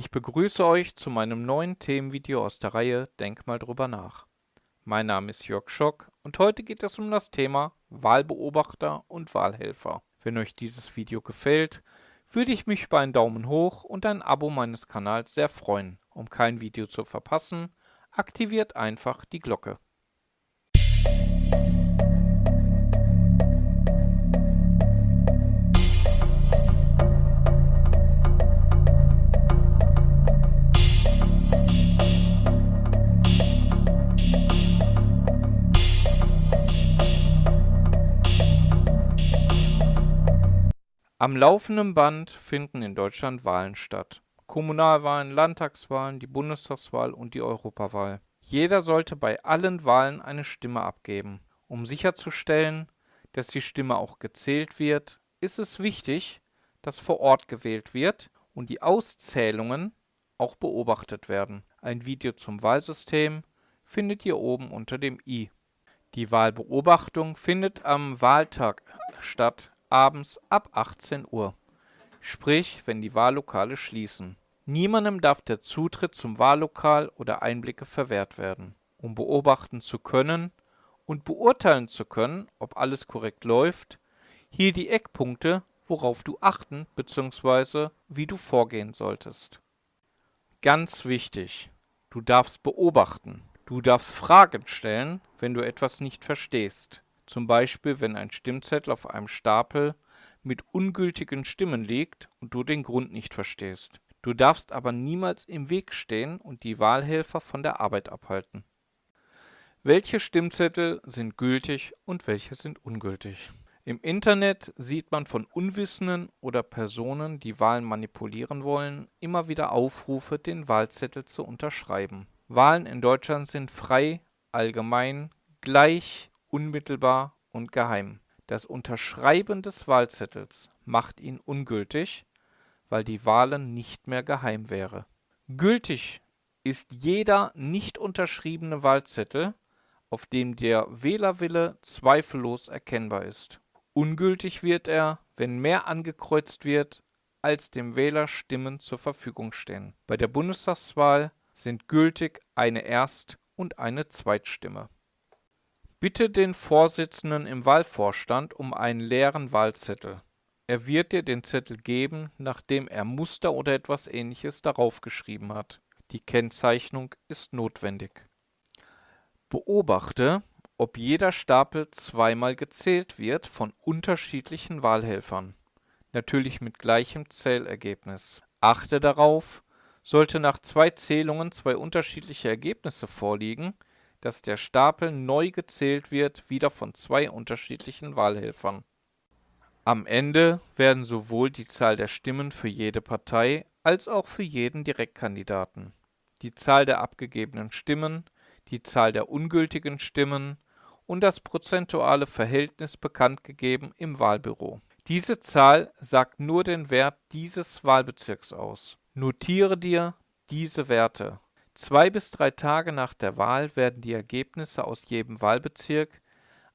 Ich begrüße euch zu meinem neuen Themenvideo aus der Reihe Denk mal drüber nach. Mein Name ist Jörg Schock und heute geht es um das Thema Wahlbeobachter und Wahlhelfer. Wenn euch dieses Video gefällt, würde ich mich über einen Daumen hoch und ein Abo meines Kanals sehr freuen. Um kein Video zu verpassen, aktiviert einfach die Glocke. Am laufenden Band finden in Deutschland Wahlen statt. Kommunalwahlen, Landtagswahlen, die Bundestagswahl und die Europawahl. Jeder sollte bei allen Wahlen eine Stimme abgeben. Um sicherzustellen, dass die Stimme auch gezählt wird, ist es wichtig, dass vor Ort gewählt wird und die Auszählungen auch beobachtet werden. Ein Video zum Wahlsystem findet ihr oben unter dem i. Die Wahlbeobachtung findet am Wahltag statt abends ab 18 Uhr, sprich wenn die Wahllokale schließen. Niemandem darf der Zutritt zum Wahllokal oder Einblicke verwehrt werden. Um beobachten zu können und beurteilen zu können, ob alles korrekt läuft, hier die Eckpunkte, worauf du achten bzw. wie du vorgehen solltest. Ganz wichtig, du darfst beobachten. Du darfst Fragen stellen, wenn du etwas nicht verstehst zum Beispiel wenn ein Stimmzettel auf einem Stapel mit ungültigen Stimmen liegt und du den Grund nicht verstehst. Du darfst aber niemals im Weg stehen und die Wahlhelfer von der Arbeit abhalten. Welche Stimmzettel sind gültig und welche sind ungültig? Im Internet sieht man von Unwissenden oder Personen, die Wahlen manipulieren wollen, immer wieder Aufrufe, den Wahlzettel zu unterschreiben. Wahlen in Deutschland sind frei, allgemein, gleich, unmittelbar und geheim. Das Unterschreiben des Wahlzettels macht ihn ungültig, weil die Wahlen nicht mehr geheim wäre. Gültig ist jeder nicht unterschriebene Wahlzettel, auf dem der Wählerwille zweifellos erkennbar ist. Ungültig wird er, wenn mehr angekreuzt wird, als dem Wähler Stimmen zur Verfügung stehen. Bei der Bundestagswahl sind gültig eine Erst- und eine Zweitstimme. Bitte den Vorsitzenden im Wahlvorstand um einen leeren Wahlzettel. Er wird dir den Zettel geben, nachdem er Muster oder etwas ähnliches darauf geschrieben hat. Die Kennzeichnung ist notwendig. Beobachte, ob jeder Stapel zweimal gezählt wird von unterschiedlichen Wahlhelfern. Natürlich mit gleichem Zählergebnis. Achte darauf, sollte nach zwei Zählungen zwei unterschiedliche Ergebnisse vorliegen, dass der Stapel neu gezählt wird, wieder von zwei unterschiedlichen Wahlhelfern. Am Ende werden sowohl die Zahl der Stimmen für jede Partei als auch für jeden Direktkandidaten, die Zahl der abgegebenen Stimmen, die Zahl der ungültigen Stimmen und das prozentuale Verhältnis bekanntgegeben im Wahlbüro. Diese Zahl sagt nur den Wert dieses Wahlbezirks aus. Notiere dir diese Werte Zwei bis drei Tage nach der Wahl werden die Ergebnisse aus jedem Wahlbezirk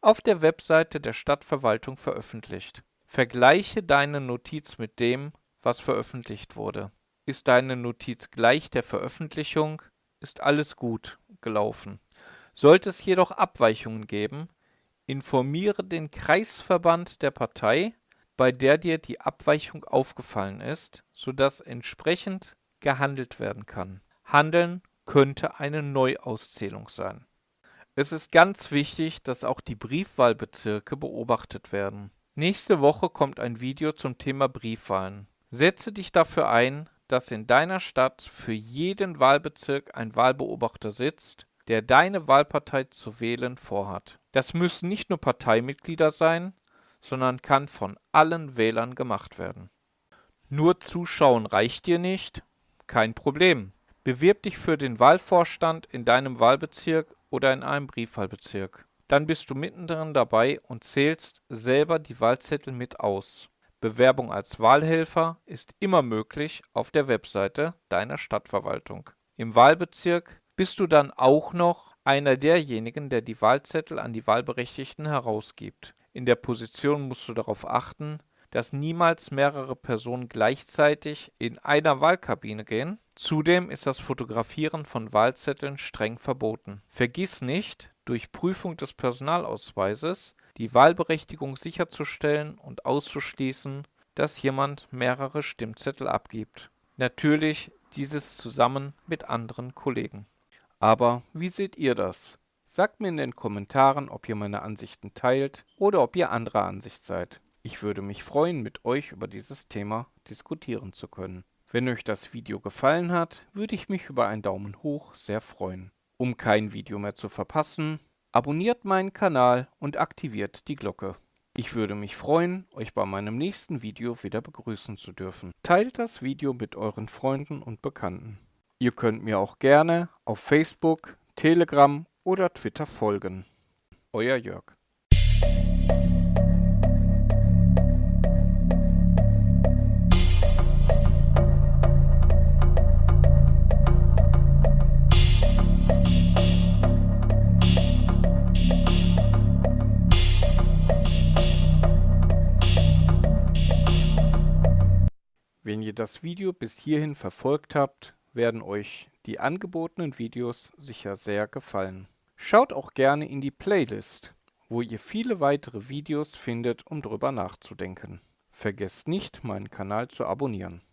auf der Webseite der Stadtverwaltung veröffentlicht. Vergleiche deine Notiz mit dem, was veröffentlicht wurde. Ist deine Notiz gleich der Veröffentlichung, ist alles gut gelaufen. Sollte es jedoch Abweichungen geben, informiere den Kreisverband der Partei, bei der dir die Abweichung aufgefallen ist, sodass entsprechend gehandelt werden kann. Handeln könnte eine Neuauszählung sein. Es ist ganz wichtig, dass auch die Briefwahlbezirke beobachtet werden. Nächste Woche kommt ein Video zum Thema Briefwahlen. Setze dich dafür ein, dass in deiner Stadt für jeden Wahlbezirk ein Wahlbeobachter sitzt, der deine Wahlpartei zu wählen vorhat. Das müssen nicht nur Parteimitglieder sein, sondern kann von allen Wählern gemacht werden. Nur zuschauen reicht dir nicht? Kein Problem. Bewirb dich für den Wahlvorstand in deinem Wahlbezirk oder in einem Briefwahlbezirk. Dann bist du mittendrin dabei und zählst selber die Wahlzettel mit aus. Bewerbung als Wahlhelfer ist immer möglich auf der Webseite deiner Stadtverwaltung. Im Wahlbezirk bist du dann auch noch einer derjenigen, der die Wahlzettel an die Wahlberechtigten herausgibt. In der Position musst du darauf achten, dass niemals mehrere Personen gleichzeitig in einer Wahlkabine gehen. Zudem ist das Fotografieren von Wahlzetteln streng verboten. Vergiss nicht, durch Prüfung des Personalausweises die Wahlberechtigung sicherzustellen und auszuschließen, dass jemand mehrere Stimmzettel abgibt. Natürlich dieses zusammen mit anderen Kollegen. Aber wie seht ihr das? Sagt mir in den Kommentaren, ob ihr meine Ansichten teilt oder ob ihr anderer Ansicht seid. Ich würde mich freuen, mit euch über dieses Thema diskutieren zu können. Wenn euch das Video gefallen hat, würde ich mich über einen Daumen hoch sehr freuen. Um kein Video mehr zu verpassen, abonniert meinen Kanal und aktiviert die Glocke. Ich würde mich freuen, euch bei meinem nächsten Video wieder begrüßen zu dürfen. Teilt das Video mit euren Freunden und Bekannten. Ihr könnt mir auch gerne auf Facebook, Telegram oder Twitter folgen. Euer Jörg. Wenn ihr das Video bis hierhin verfolgt habt, werden euch die angebotenen Videos sicher sehr gefallen. Schaut auch gerne in die Playlist, wo ihr viele weitere Videos findet, um drüber nachzudenken. Vergesst nicht, meinen Kanal zu abonnieren.